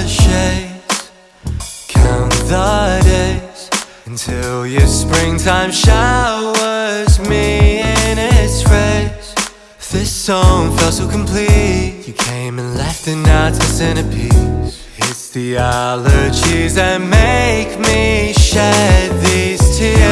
shades, count the days until your springtime showers me in its rays. This song felt so complete. You came and left it now to centerpiece. It's the allergies that make me shed these tears.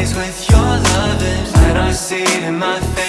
Days with your loving. Plant see it in my faded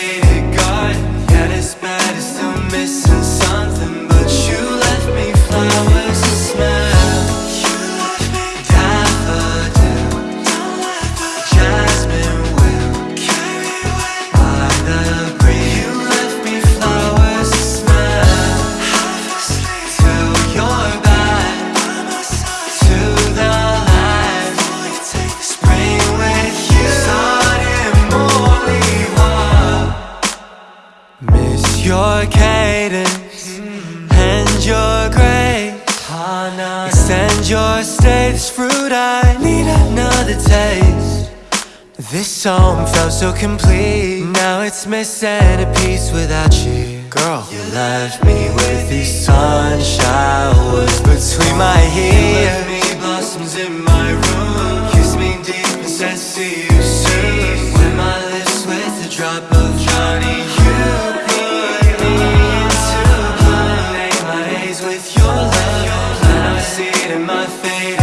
your cadence and your grace. Extend your stay. This fruit I need another taste. This song felt so complete. Now it's missing a piece without you. Girl, you left me with these sun showers between my. with your love. And I see it in my face.